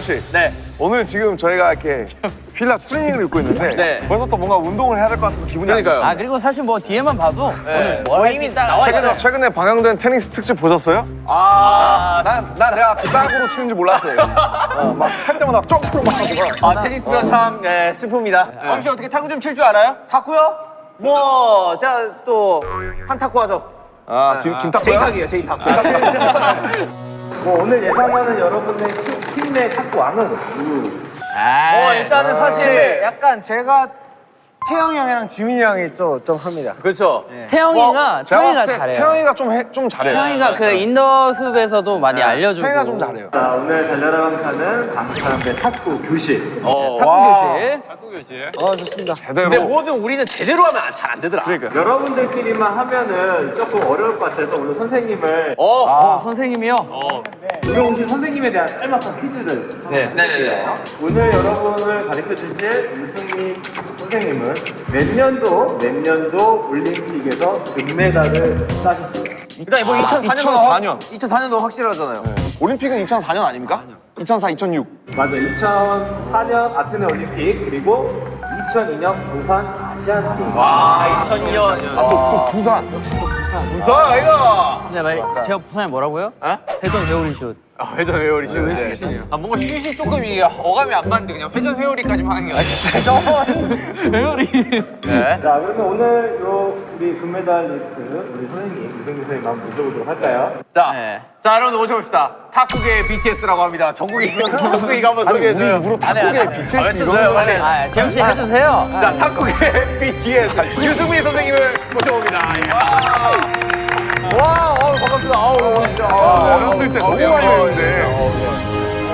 도현 씨. 네. 오늘 지금 저희가 이렇게 필라 추리닝을 입고 있는데 네. 벌써부터 뭔가 운동을 해야 될 것 같아서 기분이 그러니까요. 아 그리고 사실 뭐 뒤에만 봐도 네. 오늘 뭐 이미 나와 최근에, 최근에 방영된 테니스 특집 보셨어요? 아난 난 내가 그 땅으로 치는지 몰랐어요. 어, 막찰 때마다 쪼꾸로 막 하고. 아 테니스면 어. 참 예, 슬픕니다. 왕 네. 씨 어떻게 타구 좀 칠 줄 알아요? 탁구요? 뭐 제가 또 한 탁구 하죠. 아 김, 아, 김탁구요? 제이탁이에요 제이탁. 뭐 오늘 예상하는 여러분의 키 팀내 탁구 왕은. 뭐 일단은 사실 약간 제가 태영이 형이랑 지민이 형이 좀, 좀 합니다. 그렇죠. 태영이가 제가 태영이가 봤을 때 잘해요. 태영이가 좀, 해, 좀 잘해요. 태영이가 그 인더 숲에서도 많이 알려주고. 태영이가 좀 잘해요. 자, 오늘 달려라 방탄은 강사람의 탁구 교실. 어. 탁구 교실. 어, 좋습니다. 제대로. 근데 뭐든 우리는 제대로 하면 잘 안 되더라. 그러니까. 여러분들끼리만 하면은 조금 어려울 것 같아서 오늘 선생님을 어. 어, 선생님이요? 오늘 오신 선생님에 대한 짤막한 퀴즈를 네네네. 오늘 여러분을 가르쳐 주실 우승희 선생님은 몇 년도 몇 년도 올림픽에서 금메달을 따셨습니다. 일단 뭐 2004년도 2004년. 2004년도 확실하잖아요. 올림픽은 2004년 아닙니까? 2004, 2006. 맞아. 2004년 아테네 올림픽 그리고 2002년 부산 아시안 게임. 와 2002년. 또 부산. 무서워 이거. 근데 말, 제가 부산에 뭐라고요? 어? 회전 회오리 슛. 아, 회전 회오리죠. 네. 아 뭔가 슛이 조금 이게 어감이 안 맞는데 그냥 회전 회오리까지만 하는 게 아니라 회오리. 네. 자 그러면 오늘 요 우리 금메달 리스트 우리 선생님 유승기 선생님 한번 모셔보도록 할까요? 자, 네. 자 여러분 모셔봅시다. 탁구계 BTS라고 합니다. 정국이 정국이가 한번 아니, 우리 소개해줘요. 입으로 탁구계 BTS 아, 외쳐주세요 빨리. 아, 재현 씨 해주세요. 자 탁구계 BTS 유승민 선생님을 모셔봅니다. 와, 어, 반갑습니다. 아우, 진짜. 아우, 어렸을 때 너무 아우, 많이 아우, 했는데.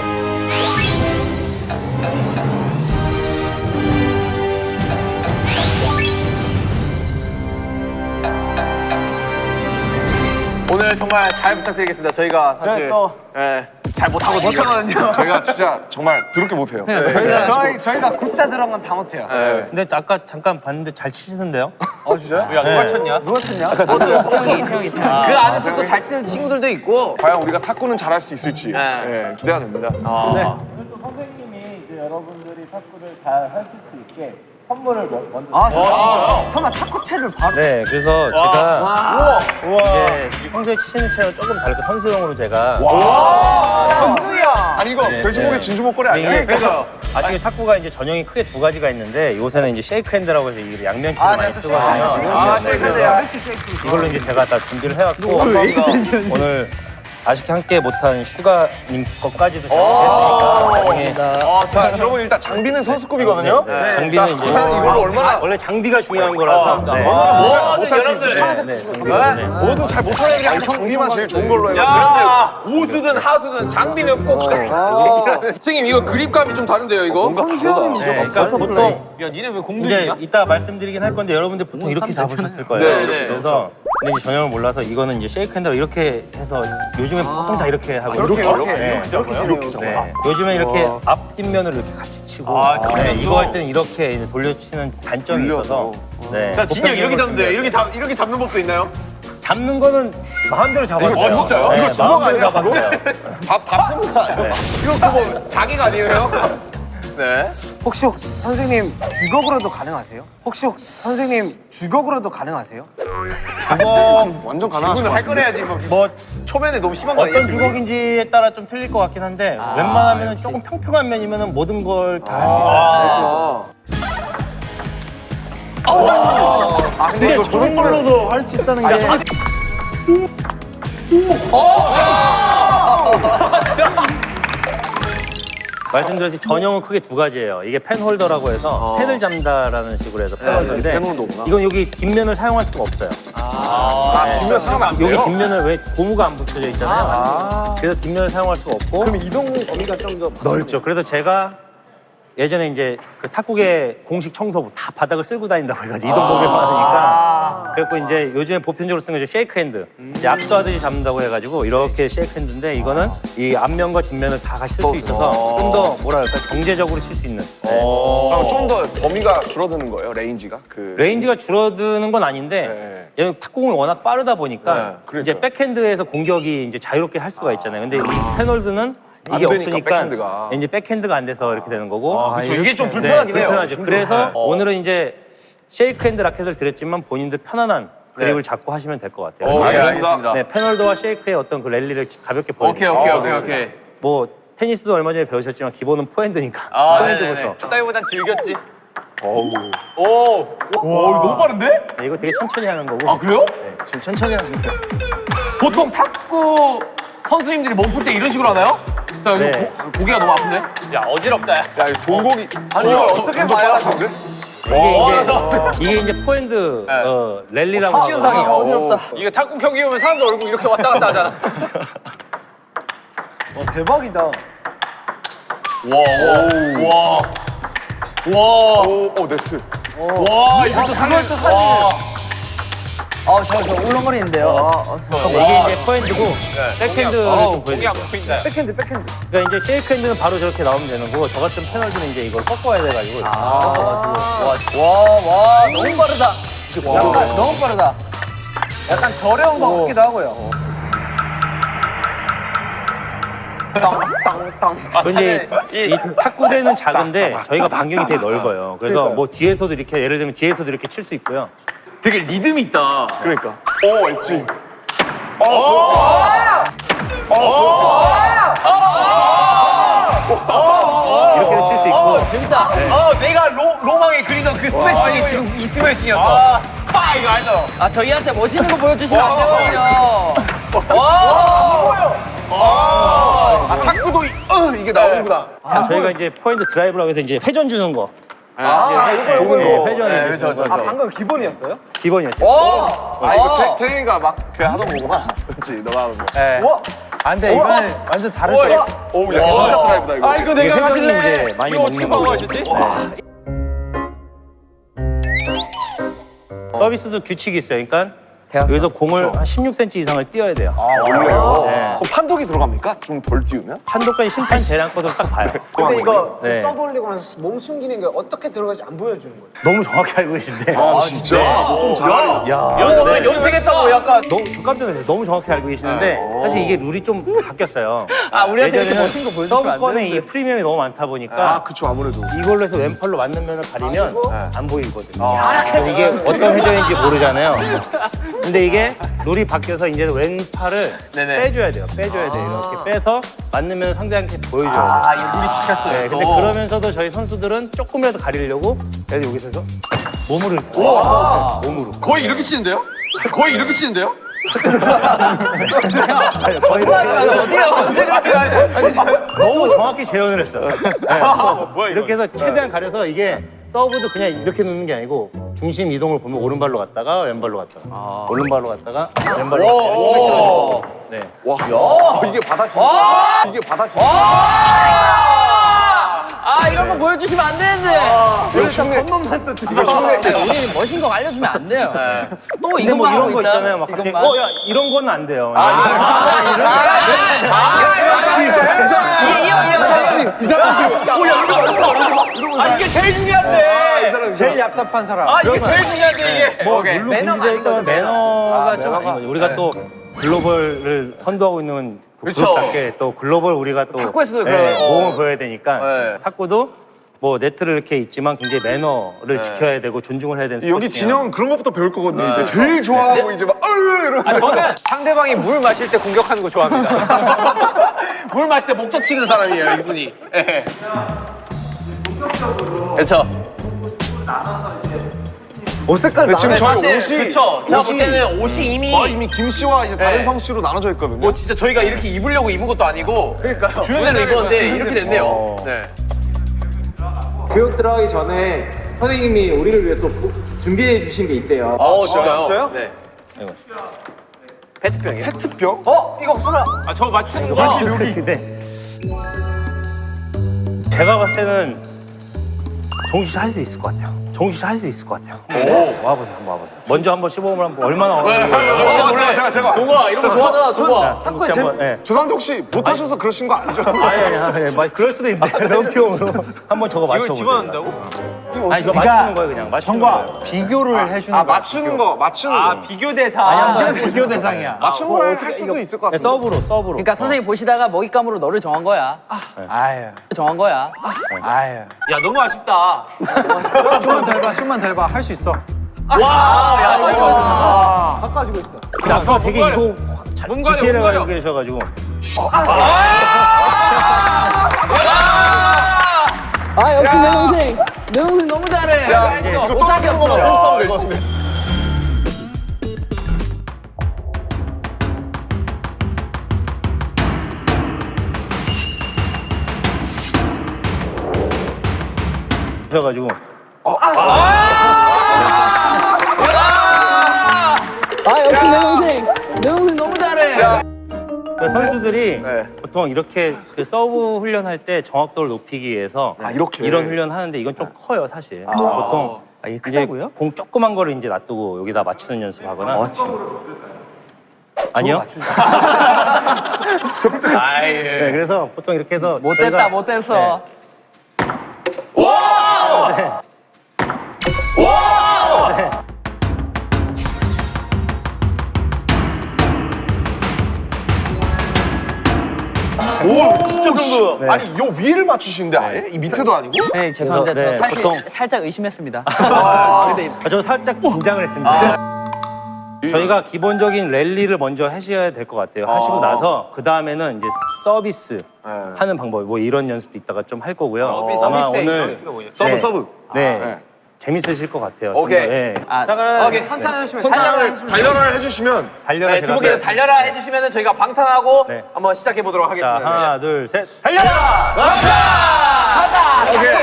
오늘 정말 잘 부탁드리겠습니다. 저희가 사실 또- 예, 잘 못하거든요. 못하거든요. 저희가 진짜 정말 더럽게 못해요. 저희가 저희 저희가 굿자 들어간 건 다 못해요. 근데 아까 잠깐 봤는데 잘 치시던데요? 어 진짜요? 야 누가 쳤냐? 누가 쳤냐? 태영이, 태영이, 태영이. 그 안에서 또 잘 치는 친구들도 있고. 과연 우리가 탁구는 잘할 수 있을지 네. 예, 기대가 됩니다. 아. 오늘 또 선생님이 이제 여러분들이 탁구를 잘 하실 수 있게 선물을 먼- 먼저. 아, 진짜요? 설마 탁구채를 바로? 네, 그래서 제가 이제 평소에 치시는 채랑 조금 다르게 선수용으로 제가 선수야. 아니 이거 돼지고기 진주 목걸이 아니야? 이게 그러니까. 아시게 탁구가 이제 전형이 크게 두 가지가 있는데 요새는 이제 쉐이크 핸드라고 해서 이게 양면체를 많이 쓰거든요. 아, 쉐이크야. 이걸로 이제 제가 다 준비를 해왔고 오늘 아쉽게 함께 못한 슈가님 것까지도 준비했으니까 나중에 아, 자, 여러분 일단 장비는 선수급이거든요. 네, 장비는 이제 과연 이걸 얼마나 원래 장비가 중요한 거라서. 네. 모든 여러분들. 네, 네, 네. 뭐든 잘 못하는 항상 장비만 제일 좋은 걸로 해요. 여러분들 고수든 하수든 장비는 꼭 선생님 이거 그립감이 좀 다른데요 이거? 선수형은 네, 그러니까 보통 야 니네 왜 공들이냐? 이따 말씀드리긴 할 건데 여러분들 보통 이렇게 잡으셨을 거예요. 네, 네. 그래서 근데 전형을 몰라서 이거는 이제 쉐이크 핸드로 이렇게 해서 요즘 에 보통 다 이렇게 하고 이렇게, 이렇게, 네. 이렇게 이렇게 잡아. 네. 요즘에 이렇게 앞 뒷면을 이렇게 같이 치고 아, 네? 이거 할 때는 이렇게 이제 돌려치는 단점이 있어서 네. 야 진짜 이렇게 잡는데 이렇게 잡 이렇게 잡는 법도 있나요? 잡는 거는 마음대로 잡아요. 이거 진짜요? 이거 주먹 아니야. 밥, 밥 푸는 거 아니야? 이거 그거 자기가 아니에요? 네. 혹시, 혹시 선생님 주걱으로도 가능하세요? 혹시, 혹시 선생님 주걱으로도 가능하세요? 완전 가능하실 오늘 것 할. 거래야지 뭐 뭐 초면에 너무 심한 거 아니에요? 어떤 주걱인지에 따라 좀 틀릴 것 같긴 한데 웬만하면 조금 평평한 면이면 모든 걸 다 할수 있어요. 아 근데 이거 저런 걸로도 할 수 있다는 게. 말씀드렸듯이 전형은 크게 두 가지예요. 이게 펜 홀더라고 해서 펜을 잡는다라는 식으로 해서 펜 홀더인데 펜 홀더구나. 이건 여기 뒷면을 사용할 수가 없어요. 아, 뒷면 사용하면 안 돼요? 여기 뒷면을 왜 고무가 안 붙여져 있잖아요. 그래서 뒷면을 사용할 수가 없고 그럼 이동 범위가 좀 더 넓죠. 그래서 제가 예전에 이제 그 탁구계 공식 청소부 다 바닥을 쓸고 다닌다고 해가지고 이동 범위가 많으니까 그래갖고 이제 요즘에 보편적으로 쓰는 게 쉐이크 핸드 이제 악수하듯이 잡는다고 해가지고 이렇게 쉐이크 핸드인데 이거는 이 앞면과 뒷면을 다 같이 쓸 수 있어서 좀 더 뭐랄까 경제적으로 칠 수 있는 네. 그럼 좀더 범위가 줄어드는 거예요, range가? 그 range가 줄어드는 건 아닌데 네. 얘는 탁구공이 워낙 빠르다 보니까 네, 그러니까요. 이제 백핸드에서 공격이 이제 자유롭게 할 수가 있잖아요. 근데 이 펜홀더는 안 이게 되니까, 없으니까 백핸드가. 이제 백핸드가 안 돼서 이렇게 되는 거고. 아, 그쵸. 이게 좀 불편하긴 네, 해요. 불편하죠. 그래서 네. 오늘은 이제 쉐이크 핸드 라켓을 드렸지만 본인들 편안한 그립을 잡고 하시면 될 것 같아요. 네. 오케이, 그래서 알겠습니다. 네, 펜홀더와 쉐이크의 어떤 그 랠리를 가볍게 보여드릴게요. 오케이, 오케이, 오케이, 오케이. 뭐 테니스도 얼마 전에 배우셨지만 기본은 포핸드니까 아, 포핸드부터. 네네네. 따위보단 즐겼지. 어우. 오. 와, 이거 너무 빠른데? 네, 이거 되게 천천히 하는 거고. 아, 그래요? 지금 천천히 하는 거. 보통 탁구 선수님들이 몸풀 때 이런 식으로 하나요? 자, 이거 네. 고, 고개가 너무 아픈데? 야 어지럽다. 야. 야, 이거 동공이. 아니, 이걸 어떻게 봐야 이게 이제 이게 이제 포핸드 어, 랠리라고 첫 시현상이 하거든요. 어지럽다. 이거 탁구 경기 보면 사람들 얼굴 이렇게 왔다 갔다 하잖아. 와 대박이다. 와, 와, 와. 와. 오, 오, 네트. 와, 이것도 사진. 또 사진. 어, 저, 저 울렁거리는데요. 어, 어, 저. 이게 이제 포핸드고 백핸드를 어, 좀안 보여드릴게요. 보인다. 백핸드 백핸드. 그러니까 이제 쉐이크 핸드는 바로 저렇게 나오면 되는 거고 저 같은 펜홀더는 이제 이걸 꺾어야 돼가지고 이렇게 꺾어가지고 와, 와, 너무 빠르다. 약간 너무 빠르다. 약간 저렴한 거 같기도 하고요. 근데 이 탁구대는 작은데 저희가 반경이 되게 넓어요. 그래서 뭐 뒤에서도 이렇게 예를 들면 뒤에서도 이렇게 칠 수 있고요. 되게 리듬이 있다. 그러니까. 오 엣지. 이렇게도 칠 수 있고 재밌다. 어, 내가 로, 로망에 그리던 그 스매싱이 지금 이 스매싱이었어. 아, 파 이거 알죠? 아, 저희한테 멋있는 거 보여주시면 안 되거든요. 와, 아, 탁구도 이, 어, 이게 나오는구나. 자, 저희가 이제 포인트 드라이브라고 해서 이제 회전 주는 거. 아, 이거, 이거, 이거. 회전이 네, 이제 저, 저, 아 저. 방금 기본이었어요? 기본이었죠. 와, 아, 이거 와. 태, 태경이가 막그 하던 거구나. 그렇지, 너가 하는 거. 와. 안 돼, 이거는 완전 다른 쪽. 오, 야, 진짜 드라이브다, 이거. 아, 이거 이게 회전이 이제 많이 이거 어떻게. 방어하셨지? 서비스도 규칙이 있어요. 그러니까. 여기서 공을 한 16cm 이상을 띄어야 돼요. 원래요? 네. 그럼 판독이 들어갑니까? 좀 덜 띄우면? 판독까지 심판 재량 것으로 딱 봐요. 근데 이거 네. 서브 올리고 나서 몸 숨기는 게 어떻게 들어가지 안 보여주는 거예요? 너무 정확히 알고 계신데. 아, 진짜? 좀 잘하네. 야, 연, 네. 연습했다고 약간. 너무 저 깜짝 놀랐어요. 너무 정확히 알고 계시는데 사실 이게 룰이 좀 바뀌었어요. 아, 우리한테 이렇게 멋진 거 보여주시면 안 서브권에. 이 프리미엄이 너무 많다 보니까 그쵸, 아무래도. 이걸로 해서 왼팔로 맞는 면을 가리면 안 보이거든요. 그래서 이게 어떤 회전인지 모르잖아요. 근데 이게 룰이 바뀌어서 이제 왼팔을 네네. 빼줘야 돼요. 빼줘야 돼요. 이렇게 빼서 맞는 면을 상대한테 보여줘야 돼요. 아, 이 룰이 바뀌었어요. 네, 근데 또. 그러면서도 저희 선수들은 조금이라도 가리려고 그래서 여기서 해서 몸으로 이렇게 몸으로 거의 이렇게 치는데요? 거의 이렇게 치는데요? 아니, 거의 이렇게 어디가 언제 너무 정확히 재현을 했어요. 네. 이렇게 해서 최대한 가려서 이게 서브도 그냥 이렇게 놓는 게 아니고 중심 이동을 보면 오른발로 갔다가 왼발로 갔다가 오른발로 갔다가 왼발로 갔다가 네. 와, 야, 이게 받아치 이게 받아치 아, 이런 거 보여주시면 안 되는데. 우리 다 겉멋만 또 드리고. 우리 멋진 거 알려주면 안 돼요. 또 근데 이것만 뭐 이런 거 있다. 있잖아요. 막 갑자기. 어, 야, 이런 거는 안 돼요. 아 이게 제일 중요한데. 제일 얍삽한 사람. 아 이게 제일 중요한데 이게. 뭐. 물론 매너가 매너가 아, 좀. 우리가 또 글로벌을 선도하고 있는 그. 그룹답게 또 글로벌 우리가 또 탁구에서도 네, 그런- 어. 모험을 보여야 되니까 네. 탁구도 뭐 네트를 이렇게 있지만 굉장히 매너를 지켜야 되고 존중을 해야 되는 여기 스포츠예요. 진영은 그런 것부터 배울 거거든요. 이제 제일 좋아하고 이제 막 어유 이러면서. 아, 저는 상대방이 물 마실 때 공격하는 거 좋아합니다. 물 마실 때 목적 치는 사람이에요, 이분이. 예. 그렇죠. 옷 색깔 지금 나눠. 저희 사실 옷이 그쵸. 제가 볼 때는 옷이 이미 어, 이미 김 씨와 이제 다른 네. 성 씨로 나눠져 있거든요. 뭐 진짜 저희가 이렇게 입으려고 입은 것도 아니고 그러니까요. 주는 대로 입었는데 이렇게 됐네요. 네. 교육 들어가기 전에 선생님이 우리를 위해 또 부- 준비해 주신 게 있대요. 어, 진짜요? 진짜요? 네. 이거. 페트병이에요. 페트병? 어? 이거 혹시나 아저 맞추는 거. 근데 제가 봤을 때는 정식 씨할수 있을 것 같아요. 정식 씨할 수 있을 것 같아요. 와보세요, 한번 와보세요. 먼저 한번 시범을 한번 얼마나 네, 어려운지. 몰라요, 제가 제가. 좋아, 이런 거 좋아하잖아, 씨 한번. 예. 조상석 씨 못하셔서 그러신 거 아니죠? 아니 아니 아니, 그럴 수도 있는데 명표로 한번 저거 이걸 맞춰보세요. 집어넣는다고? 아니 이거 맞추는 거예요 그냥 맞추는 거예요. 비교를 해주는 아 거야. 맞추는 거 맞추는 아거 비교 대상. 아니, 비교, 비교 대상이야. 맞추는 거할 수도 있을 것 네, 같은데 서브로 서브로. 그러니까 선생님 보시다가 먹잇감으로 너를 정한 거야. 아유, 정한 거야. 아유. 야 너무 아쉽다. 좀만 더 해봐, 좀만 더 해봐. 할 수 있어. 근데 아까 되게 이거 잘몸 가려, 디테일하게 몸 가려. 알고 계셔가지고 아 역시 내 동생. 내 동생 너무 잘해. 야 이거 떨어지는 거만. 뻔뻔 열심히 하셔가지고 아 역시 내 동생. 내 동생 너무 잘해. 그 선수들이 네. 보통 이렇게 그 서브 훈련할 때 정확도를 높이기 위해서 아, 이렇게? 이런 훈련 하는데 이건 좀 커요 사실. 보통 아, 이게 크다고요? 공 조그만 거를 이제 놔두고 여기다 맞추는 연습하거나. 아니요. 네, 그래서 보통 이렇게 해서 저희가- 못됐어. 오 정도 네. 아니 요 위를 맞추시는데 아예? 이 밑에도 아니고? 네 죄송합니다. 그래서, 네, 저 사실 보통- 살짝 의심했습니다. 아, 저 살짝 긴장을 했습니다. 저희가 기본적인 랠리를 먼저 하셔야 될 것 같아요. 하시고 나서 그 다음에는 이제 서비스 하는 방법, 뭐 이런 연습도 이따가 좀 할 거고요. 아마 서비스 오늘 에이스가 뭐예요? 서브 네. 서브 네, 네. 재밌으실 것 같아요. 좀 오케이. 더, 예. 아, 자 그럼 오케이. 천천히 하시면 손장을 달려라 해주시면 달려라 네, 제가 두분께 네. 달려라 해주시면 저희가 방탄하고 네. 한번 시작해 보도록 자 하겠습니다. 하나 둘 셋 달려라! 오케이.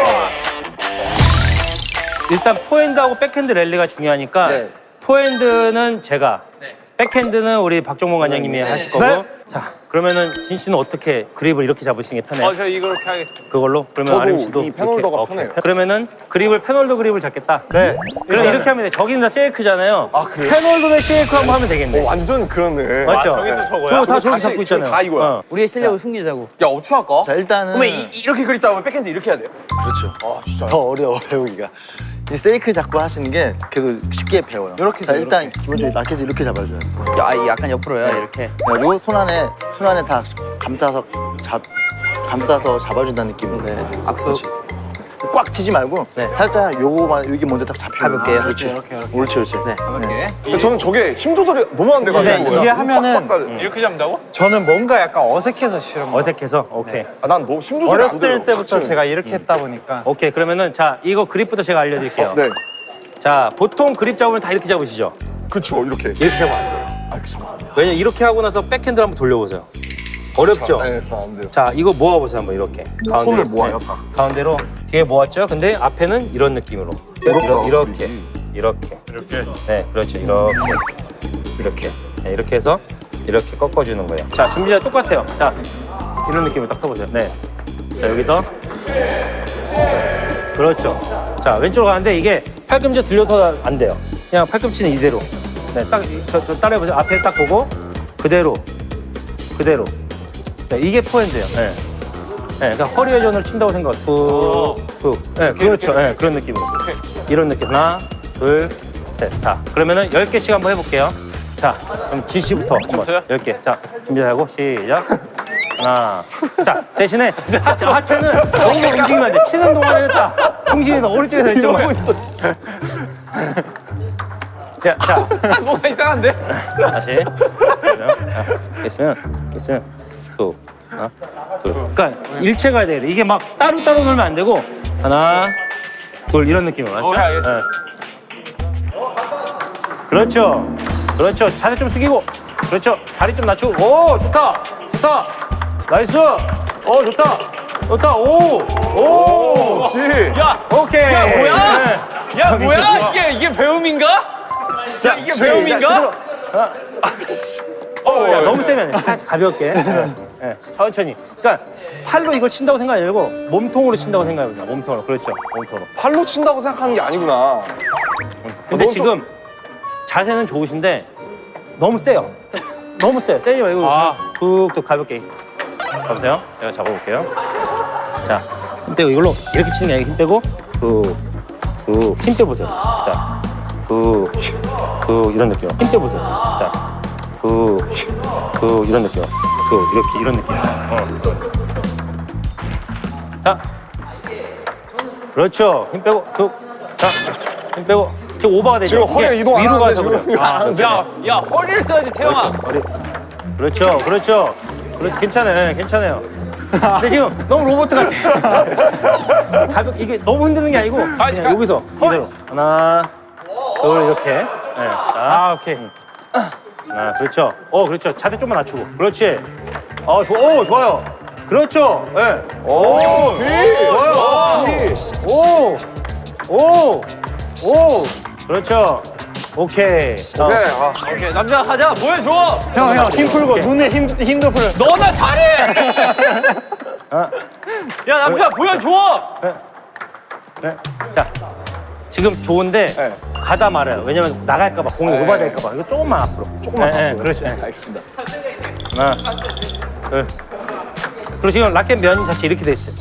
일단 포핸드하고 백핸드 랠리가 중요하니까 네. 포핸드는 제가 백핸드는 우리 박종범 관장님이 하실 거고 네. 자 그러면은 진 씨는 어떻게 그립을 이렇게 잡으시는 게 편해요? 어 저 이거 이렇게 하겠습니다. 그걸로? 그러면 저도 RM 씨도 이 펜홀더가 이렇게? 오케이. 편해요. 그러면은 그립을 펜홀더 그립을 잡겠다. 네. 그럼 이렇게 하면 돼. 저기는 다 쉐이크잖아요. 아, 그래요? 펜홀더 대 쉐이크 한번 하면 되겠네. 오, 완전 그렇네. 맞죠? 저기 또 저거야? 저거 다 저거 저기 잡고 있잖아요. 다 이거야. 어. 우리의 실력을 숨기자고. 야 어떻게 할까? 자, 일단은 그러면 이, 이- 이렇게 그립 잡으면 백핸드 이렇게 해야 돼요? 그렇죠. 아 진짜. 더 어려워 배우기가. 이 세이크 잡고 하시는 게 계속 쉽게 배워요. 이렇게 자, 돼, 일단 기본적으로 라켓을 이렇게 잡아줘요. 야, 이 약간 옆으로요 이렇게. 그래가지고 손 안에 손 안에 다 감싸서 잡 감싸서 잡아준다는 느낌으로. 네. 악수. 꽉 치지 말고 살짝 요거만 여기 먼저 딱 잡혀. 가볍게. 그렇지. 이렇게, 이렇게. 옳지, 옳지. 네. 근데 저는 저게 힘 조절이 너무 안 돼가지고. 네, 이게 하면은 빡빡 이렇게 잡는다고? 저는 뭔가 약간 어색해서 싫은 거예요. 어색해서 오케이. 아, 난 너무 힘 조절이 안 어렸을 돼요. 때부터 자체는. 제가 이렇게 했다 보니까 오케이. 그러면은 자 이거 그립부터 제가 알려드릴게요. 네. 자 보통 그립 잡으면 다 이렇게 잡으시죠? 그렇죠 이렇게. 이렇게 잡으면 안 돼요. 왜냐면 이렇게 하고 나서 백핸드를 한번 돌려보세요. 어렵죠? 네, 잘안 돼요. 자 이거 모아보세요 한번 이렇게. 가운데로 손을 모아요, 다. 가운데로. 뒤에 모았죠? 근데 앞에는 이런 느낌으로. 어렵다, 이렇 게 이렇게. 이렇게. 네 그렇죠. 이렇게. 이렇게. 네, 이렇게 해서 이렇게 꺾어주는 거예요. 자 준비자 똑같아요. 자 이런 느낌으로 딱 써보세요. 네 자 여기서. 자, 그렇죠. 자 왼쪽으로 가는데 이게 팔꿈치 들려서 안 돼요. 그냥 팔꿈치는 이대로. 네 딱 저 저 따라해보세요. 앞에 딱 보고 그대로. 그대로 네, 이게 포핸드예요. 네. 네, 그러니까 허리 회전을 친다고 생각. 툭, 툭. 네, 그렇죠. 네, 그런 느낌으로. 이런 느낌. 하나, 둘, 셋. 자, 그러면은 10개씩 한번 해볼게요. 자, 그럼 진 씨부터 한번. 저요? 10개. 자, 준비하고 시작. 하나. 자, 대신에 하체, 하체는 너무 움직이면 안 돼. 치는 동안에는 딱 중심이 너 오른쪽에서 왼쪽으로. 있어, 자, 자, 뭐가 이상한데? 다시. 자, 있으면, 있으면, 툭, 하나, 둘. 그러니까 일체 가야 돼요. 이게 막 따로 따로 놀면 안 되고, 하나, 둘, 이런 느낌으로. 맞죠? 오케이, 알겠습니다. 네. 그렇죠. 그렇죠. 자세 좀 숙이고. 그렇죠. 다리 좀 낮추고. 오, 좋다. 좋다. nice. 오, 좋다. 좋다. 오, 오. 그렇지. 야, 오케이. 야, 뭐야? 네. 야 뭐야? 이게 이게 배움인가? 야 이게 배움인가? 어, 야, 너무 세면 안 돼. 살짝 가볍게. 네. 네, 천천히. 그러니까 팔로 이걸 친다고 생각하지 말고 몸통으로 친다고 생각해보자. 몸통으로. 그렇죠. 몸통으로. 팔로 친다고 생각하는 게 아니구나. 근데 지금 자세는 좋으신데 너무 세요. 너무 세요. 세지 말고 툭툭 가볍게. 보세요. 제가 잡아볼게요. 자, 힘 빼고 이걸로 이렇게 치는 게 아니고 힘 빼고 툭, 그, 힘 빼보세요. 자, 그, 그, 이런 느낌. 힘 빼보세요. 자, 그, 그, 이런 느낌. 그, 이렇게, 이런 느낌. 어. 자, 그렇죠. 힘 빼고, 그, 자, 힘 빼고. 지금 오버가 되죠. 지금 허리 이동 안 하는데, 지금. 그래요. 아, 그렇죠. 야, 야 허리를 써야지 태영아. 허리. 그렇죠, 그렇죠. 그렇, 괜찮아요, 괜찮아요. 근데 지금 너무 로봇 같아. 가볍 이게 너무 흔드는 게 아니고 그냥 가- 여기서 이대로 하나, 둘 이렇게. 네. 자, 아 오케이. 하 나, 그렇죠. 어, 그렇죠. 자세 좀만 낮추고. 그렇지. 어, 좋, 오, 좋아요. 그렇죠. 예. 네. 오, 좋아요. 오, 오, 오. 그렇죠. 오케이. 자, 오케이. 아, 오케이 남자 가자 보여줘. 형 형 힘 풀고 눈에 힘 힘도 풀어. 너나 잘해. 아, 야 남자 보여줘. 네. 자, 지금 좋은데 네. 가다 말아요. 왜냐면 나갈까 봐 공이 네. 오버될까 봐. 이거 조금만 앞으로. 조금만 네, 앞으로. 그렇지. 네. 알겠습니다. 하나, 둘. 그리고 지금 라켓 면 자체 이렇게 돼 있어요.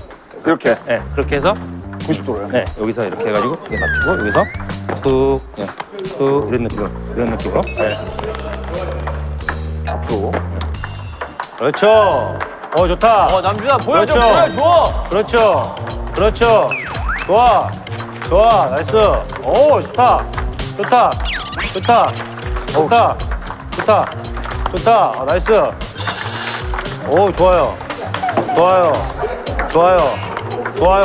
이렇게 네, 그렇게 해서 90도로요. 네, 여기서 이렇게 해가지고 이렇게 맞추고 여기서 툭, 네, 툭 이런 느낌으로 이런 느낌으로. 네. 앞으로. 그렇죠. 어 좋다. 어 남준아 보여줘 그렇죠. 보여줘. 그렇죠. 그렇죠. 좋아. 좋아. nice. 오, 좋다. 좋다. 좋다. 좋다. 좋다. 좋다. 아, nice. 오, 좋아요. 좋아요. 좋아요. 좋아요.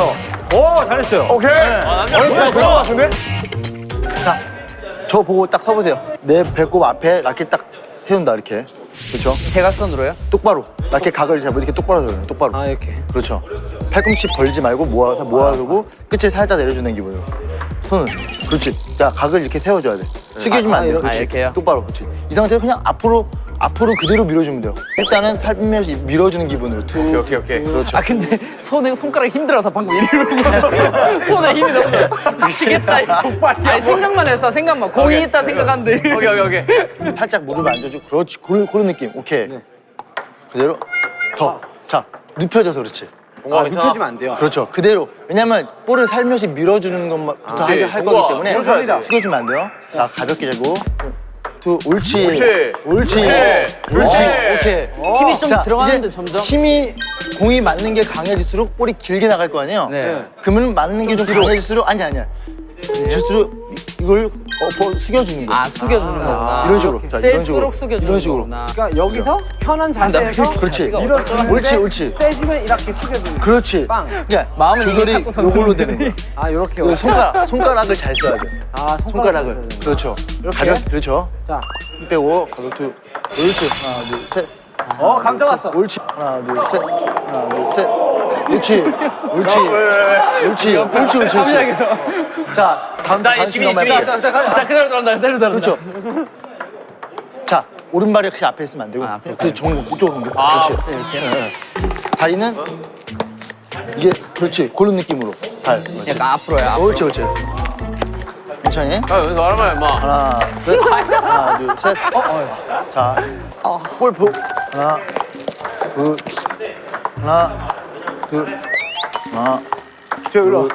오, 잘했어요. 오케이. 네. 아다 보여줘. 된것 같은데? 자, 저 보고 딱 서보세요. 내 배꼽 앞에 라켓 딱 세운다 이렇게. 그렇죠? 대각선으로요? 똑바로. 라켓 각을 잡고 이렇게 똑바로 세워요. 똑바로. 아 이렇게. 그렇죠. 팔꿈치 벌지 말고 모아서 모아두고 끝을 살짝 내려주는 기분으로. 손은 그렇지. 자 각을 이렇게 세워줘야 돼. 숙여주면 아, 안 돼. 이렇게. 그렇지. 아, 이렇게 요? 똑바로. 그렇지. 이 상태에서 그냥 앞으로 앞으로 그대로 밀어주면 돼요. 일단은 살며시 밀어주는 기분으로. 툭. 오케이, 오케이, 오케이. 그렇죠. 아 근데 손에 손가락이 힘들어서 방금 이러고 손에 힘이 너무 미치겠다. 족발이야. 아니 생각만 했어 생각만. 공이 있다 생각하는데. 오케이, 오케이, 오케이. 살짝 무릎을 앉아주고 그렇지. 그런, 그런 느낌. 오케이. 그대로 더. 자 눕혀져서 그렇지. 아, 눕혀지면 안 돼요. 그렇죠. 그대로. 왜냐면 볼을 살며시 밀어주는 것부터 그렇지. 할. 거기 때문에. 숙여주면 안 돼요. 자, 가볍게 재고. 두, 옳지. 옳지. 옳지. 옳지. 옳지. 옳지. 오케이. 힘이 좀 자, 들어가는데 점점. 힘이 공이 맞는 게 강해질수록 볼이 길게 나갈 거 아니에요? 네. 그러면 맞는 게 좀 강해질수록 아니 아니야. 질수록 이걸 어, 버- 숙여주는 거야. 아 숙여주는 거구나. 이런 식으로. 자, 이런 식으로. 숙여주는 이런 식으로. 거구나. 그러니까 여기서 편한 자세에서 그렇지. 밀어주는데 옳지, 옳지. 세지면 이렇게 숙여주는 그렇지. 빵. 그러니까 이미 조절이. 요걸로 되는 거야. 아 이렇게 그 손가락, 손가락을 잘 써야 돼. 아 손가락을 그렇죠. 이렇게? 가볍, 그렇죠. 자, 힘 빼고 가볍게. 옳지. 하나, 둘, 셋. 어 감정 왔어. 옳지. 하나, 둘, 셋. 하나, 둘, 셋. 옳지. 옳지. 옳지. 옳지, 옳지, 옳지. 자, 다음 자, 다음 지민이. 자 그대로 들어간다 그대로 들어간다. 그렇죠. 자, 오른발이 그냥 앞에 있으면 안 되고. 아, 그 정면 이쪽으로 옮겨. 아, 그렇지. 네, 네. 다리는 이게 그렇지. 그런 느낌으로. 발. 약간 앞으로야. 앞으로. 옳지, 옳지. 천천히. 야, 여기서 말하면 임마. 하나, 둘, 하나, 둘, 셋. 자, 볼 보. 하나, 둘, 하나, 둘, 하나, 저 일로.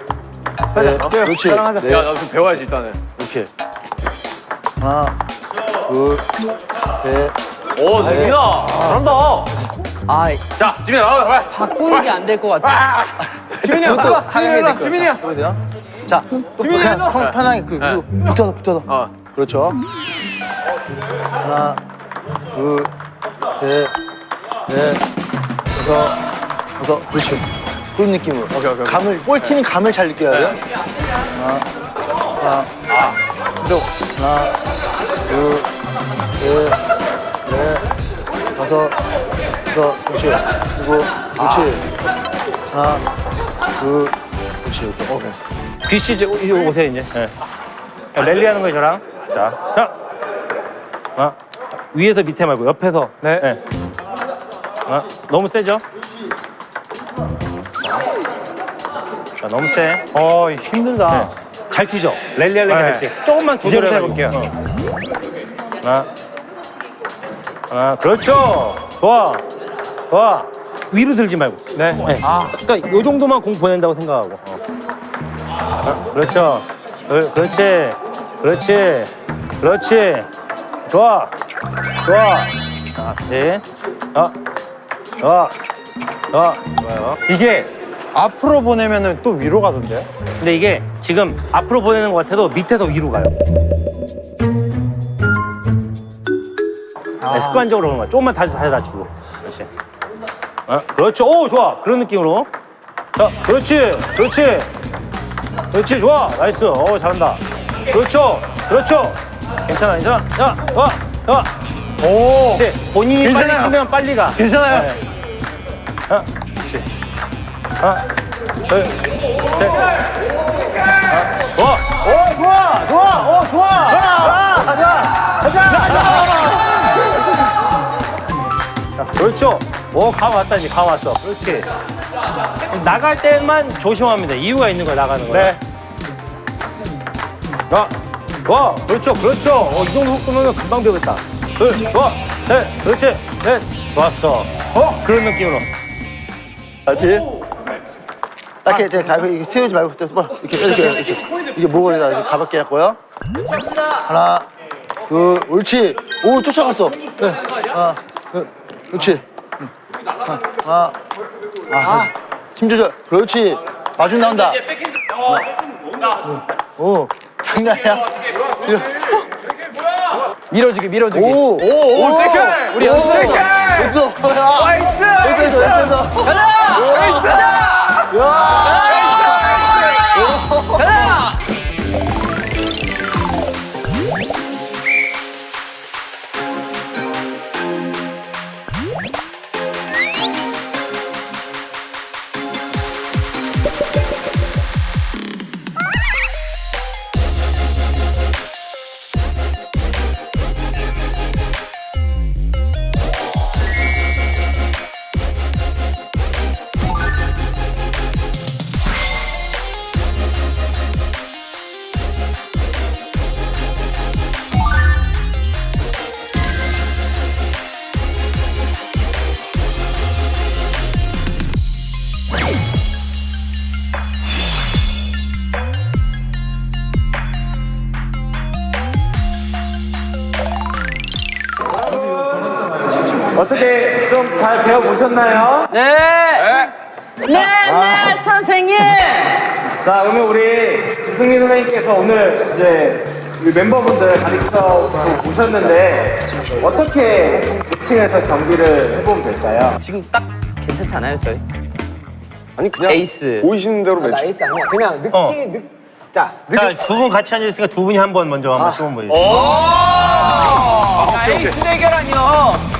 넷. 그렇지. 따라가자. 넷. 야, 나 좀 배워야지, 일단은. 이렇게. 하나, 둘, 셋. 오, 지민아. 잘한다. 아 자, 지민아, 나와, 빨리. 바꾸는 게 안 될 것 같아. 지민이 형, 아, 당연히 지민이 될 형, 지민이 형. 해야 돼요. 자, 지민이. 편- 편하게 그, 그 붙어서 붙어서. 어. 그렇죠. 하나, 둘, 셋, 넷, 다섯, 다섯. 그렇지. 그런 느낌으로. 오케이, 오케이. 감을 볼 튀는 감을 잘 느껴야 돼요. 하나, 하나, 또 하나, 둘, 셋, 넷, 다섯, 다섯. 그렇지. 그리고 그렇지. 하나, 둘, 그렇지. 오케이. 귀씨 이제 오- 오세요 이제. 네. 자, 랠리 하는 거예요 저랑. 자, 자. 아, 위에서 밑에 말고 옆에서. 네. 아, 너무 세죠? 자, 너무 세. 어 힘들다. 잘 튀죠? 랠리 하려면 네. 됐지. 조금만 이제부터 조절해 볼게요. 해볼게요. 하나, 하나, 그렇죠. 좋아, 좋아. 위로 들지 말고. 네. 네. 아, 그러니까 요 정도만 공 보낸다고 생각하고. 어. 아, 그렇죠. 그- 그렇지. 그렇지. 그렇지. 좋아. 좋아. 아, 네. 아, 좋아. 좋아. 좋아요. 이게 앞으로 보내면은 또 위로 가던데요? 근데 이게 지금 앞으로 보내는 것 같아도 밑에서 위로 가요. 네, 습관적으로 그런 거야. 조금만 다시 다시 낮추고. 그렇지. 어, 그렇죠. 오, 좋아. 그런 느낌으로. 자, 그렇지. 그렇지. 그렇지. 좋아. nice. 어, 잘한다. 그렇죠. 그렇죠. 괜찮아, 괜찮아. 자, 와, 와. 오. 네, 본인이 괜찮아요. 빨리 치면 빨리 가. 괜찮아요. 네. 하나, 그렇지. 하나, 둘, 셋. 하나, 좋아. 오, 좋아. 좋아. 오, 좋아. 자, 가자. 가자. 가자. 자, 그렇죠. 오, 감 왔다, 이제 감 왔어. 그렇지. 나갈 때만 조심합니다. 이유가 있는 거야, 나가는 거야. 네. 자, 좋아. 그렇죠. 그렇죠. 어, 이 정도 속도면 금방 배우겠다. 둘, 좋아. 셋. 그렇지. 넷. 좋았어. 어? 그런 느낌으로. 알지? 딱 이렇게 제가 가볍게 이렇게 세우지 말고 그때 뭐 이렇게 이렇게 이렇게 이게 목을 이렇게 가볍게 했고요. 하나, 둘, 옳지. 오 쫓아갔어. 네. 하나, 둘, 그렇지. 응. 하나, 하나, 아, 힘 조절. 그렇지. 마중 나온다. 오, 장난 아니야. 밀어주기 밀어주기. 오, 오, 오, 체크. 우리 연습. 됐어. nice. 됐어, 됐어, 됐어. 어떻게 잘 배워보셨나요? 네. 네, 네, 선생님. 자, 그러면 우리 승민 선생님께서 오늘 이제 우리 멤버분들 가르쳐 보셨는데 어떻게 2층에서 경기를 해보면 될까요? 지금 딱 괜찮지 않아요, 저희? 아니 그냥 에이스. 보이시는 대로 매치. nice 아니야. 그냥 느낌, 어. 느, 자, 자, 두 분 같이 앉아 있으니까 두 분이 한 번 먼저 한번 시범 보여주세요. 아, 에이스 대결이네요.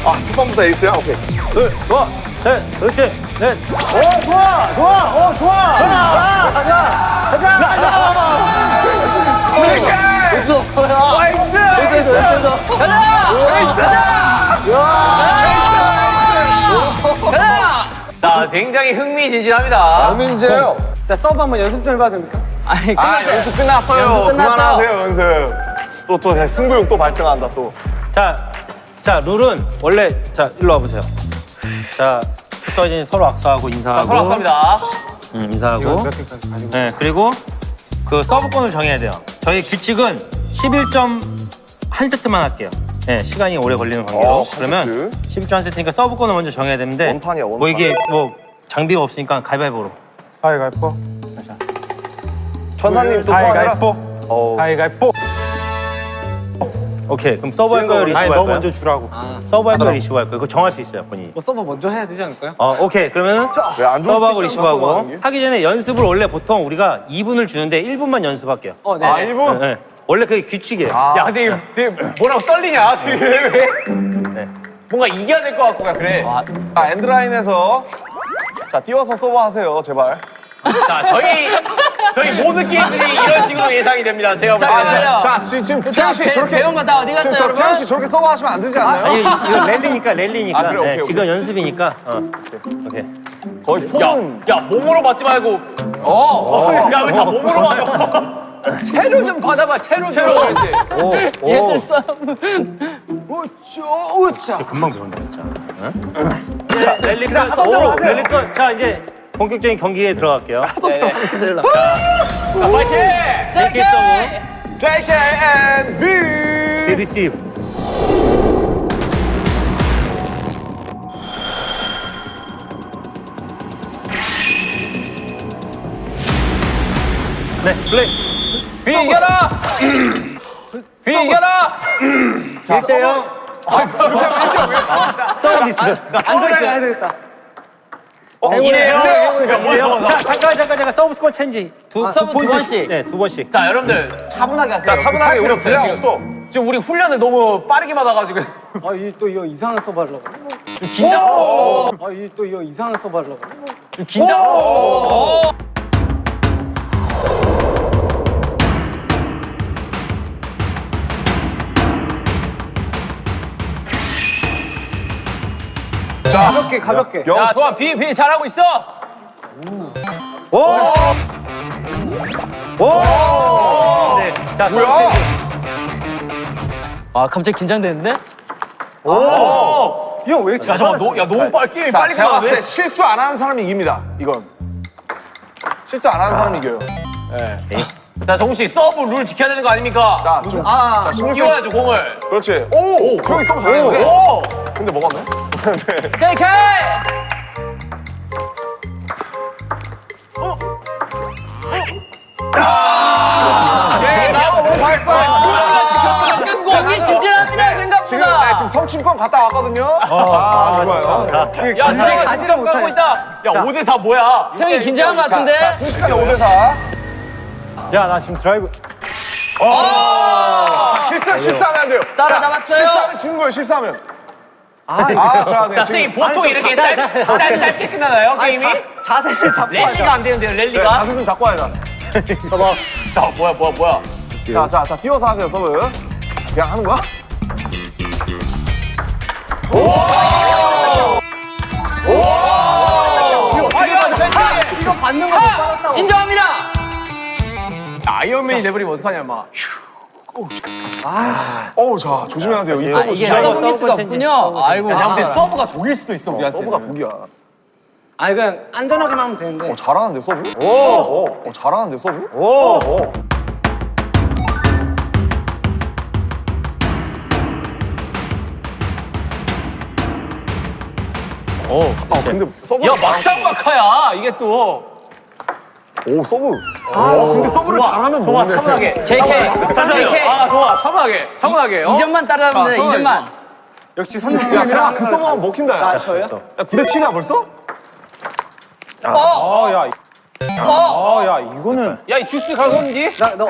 아 첫 번부터 에이스야? 오케이. 둘, 좋아. 셋, 그렇지. 넷. 오, 좋아. 좋아. 오, 좋아. 가자. 가자. 가자. 가자. 자, 굉장히 흥미진진합니다. 문제예요. 자 서브 한번 연습 좀 해봐도 됩니까? 아니, 아 끝났어요. 연습 끝났어요. 연습 끝났죠? 그만하세요 연습. 또 또 승부욕 또 발등한다 또. 자, 자, 룰은 원래 자, 일로 와 보세요. 자, 서진 서로 악수하고 인사하고 서로 감사합니다. 응, 인사하고. 네, 그리고 그 서브권을 정해야 돼요. 저희 규칙은 11점 한 세트만 할게요. 네, 시간이 오래 걸리는 관계로. 어, 한 그러면 11점 한 세트니까 서브권을 먼저 정해야 되는데 원판이야, 원판. 뭐 이게 뭐 장비가 없으니까 가위바위보로. 가위가위보. 천사님 또 소환해라. 가위가위보. 어. 가위가위보. 오케이, 그럼 서브 할 거예요, 리시브 아니 할 거예요? 먼저 주라고. 서브 할 거예요, 리시브 할 거예요? 그거 정할 수 있어요, 본인이. 뭐 서브 먼저 해야 되지 않을까요? 어, 오케이. 그러면 서브하는 게. 하기 전에 연습을 원래 보통 우리가 2분을 주는데 1분만 연습할게요. 어, 네. 아 1분? 네, 네. 원래 그게 규칙이에요. 야, 근데 이거 되게 뭐라고 떨리냐? 되게 왜? 네. 뭔가 이겨야 될 것 같고, 그냥 그래. 아 엔드라인에서 자 띄워서 서브하세요 제발. 자, 저희, 저희 모든 게임들이 이런 식으로 예상이 됩니다. 제가 볼 자, 때는. 자, 자 지금 태영 씨 배- 저렇게 배운 거 다 어디 갔죠, 지금? 태영 씨 저렇게 서브하시면 안 되지 않나요? 아니 이거 랠리니까 랠리니까. 아, 그래, 오케이, 네, 오케이. 지금 연습이니까. 어. 오케이. 거의 폼은 야, 몸으로 맞지 말고. 어. 야, 왜 다 몸으로 맞아? 채로 좀 받아봐. 채로 채로. 오, 오. 얘들 싸움. 우쭈 우짜. 금방 배운다 진짜. 응? 자 랠리 끝. 오, 랠리 끝. 자 이제 본격적인 경기에 들어갈게요. 파이팅! JK 서브, JK and V. 네, 플레이. V 이겨라! V 이겨라! 1대0. 서비스. 안전하게 해야 되겠다. 행운이에요. 야, 뭐야, 뭐야. 자, 잠깐, 잠깐, 잠깐. 서브 스코어 체인지. 두, 두, 서브 두 번씩. 네, 두 번씩. 자, 여러분들 차분하게 하세요. 자, 차분하게 우리 분량 없어. 지금 우리 훈련을 너무 빠르게 받아가지고. 아, 이또 이거 이상한 서브 하려고. 긴장. 아, 이또 이거 이상한 서브 하려고. 긴장. 가볍게, 가볍게. 야, 좋아. 비, 비 잘하고 있어. 네. 자, 서브 뭐야? 체인지. 아 갑자기 긴장되는데? 이형 왜 이렇게 야, 잠깐, 너, 야, 너무 빨리 게임 자, 빨리 제가 봤을 때 끝나네. 실수 안 하는 사람이 이깁니다. 이건. 실수 안 하는 사람이 이겨요. 자, 정우 씨, 서브 룰 지켜야 되는 거 아닙니까? 자, 좀. 아 자, 띄워야죠, 공을. 그렇지. 오! 형이 서브 잘했는데? 오! 근데 먹었네? JK! 예, 나와, 뭐 발사! 경기 진진합니다 생각보다. 지금, 네, 지금 성춘권 갔다 왔거든요. 아, 좋아요. 야, 드랙 가지랑 가고 있다. 야, 5대4 뭐야? 형이 긴장한 것 자, 같은데? 자, 순식간에 5대4. 야, 나 지금 드라이브. 자, 실수, 실수하면 안 돼요. 따라 자, 잡았어요. 실수하면 지는 거예요, 실수하면. 아, 아 자, 네. 자, 지금 선생님, 보통 이렇게 짧, 짧, 짧게 끝나나요, 게임이? 자 세를 잡고 랠리가 안 되는데요, 네, 랠리가? 자세 좀 잡고 와야 돼. 자, 뭐야, 뭐야, 뭐야. 자, 자, 자, 띄워서 하세요, 서브. 그냥 하는 거야? 이거 받는 거 아, 인정합니다. 아이언맨이 내버리면 어떡하냐, 막. 어우, 자, 조심해야 돼요. 이아 서브 이게 조심해야 돼요. 서브 미스가 없군요. 아이고. 야, 근데 아. 서브가 독일 수도 있어, 우리한테. 서브가 독이야. 아니, 그냥 안전하게만 하면 되는데. 어, 잘하는데, 서브? 오! 어, 잘하는데, 서브? 오! 오. 오, 아, 근데 서브. 야, 막상막하야, 이게 또. 오, 서브. 아, 근데 서브를 잘하면 좋아, 모르네. 차분하게. JK. JK. 아, 좋아, 차분하게. 차분하게. 어? 2점만 따라하면 돼. 아, 2점만. 역시 야, 선생님이랑 그냥 그 서브하면 먹힌다, 야. 아, 저요? 야, 9대 7이야, 벌써? 어. 아, 야. 아, 야, 이거는. 야, 이 주스 가성기? 나, 너, 어,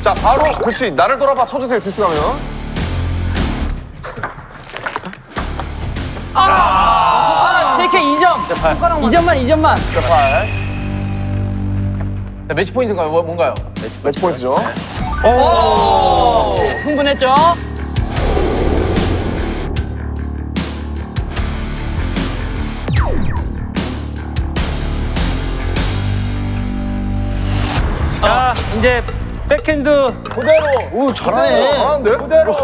자, 바로, 그렇지. 나를 돌아봐 쳐주세요, 듀스 가면. 아, JK 2점. 2점만 2점만. 자, 매치 포인트가 뭐, 뭔가요? 매치 포인트죠. 오. 흥분했죠? 자, 이제 백핸드 오, 잘하네. 잘하는데? 그대로.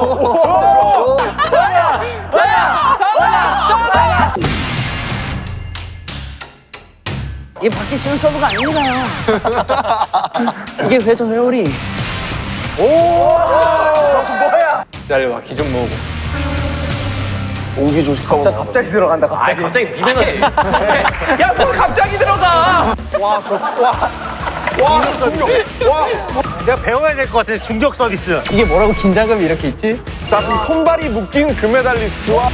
이게 받기 쉬운 서브가 아닙니다. 이게 회전 회오리. 기다려봐, 기 좀 모으고. 운기조식 서브. 갑자기 들어간다, 아, 갑자기. 갑자기 비벼넣지. 야, 뭘 갑자기 들어가! 와, 저, 와. 와, 중력. 와. 내가 배워야 될 것 같아. 중력 서비스. 이게 뭐라고 긴장감이 이렇게 있지? 자, 지금 손발이 묶인 금메달리스트와